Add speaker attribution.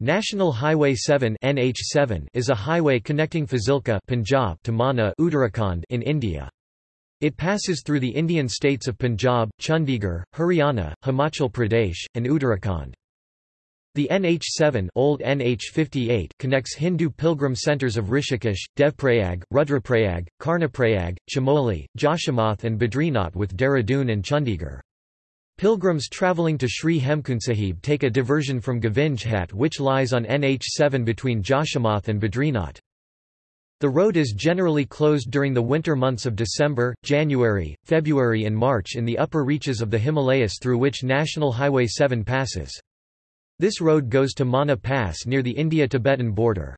Speaker 1: National Highway 7 NH7 is a highway connecting Fazilka Punjab to Mana Uttarakhand in India. It passes through the Indian states of Punjab, Chandigarh, Haryana, Himachal Pradesh, and Uttarakhand. The NH7 old NH58 connects Hindu pilgrim centers of Rishikesh, Devprayag, Rudraprayag, Karnaprayag, Chamoli, Joshimath and Badrinath with Dehradun and Chandigarh. Pilgrims travelling to Sri Hemkund Sahib take a diversion from Govind Ghat which lies on NH7 between Joshimath and Badrinath. The road is generally closed during the winter months of December, January, February and March in the upper reaches of the Himalayas through which National Highway 7 passes. This road goes to Mana Pass near the India-Tibetan border.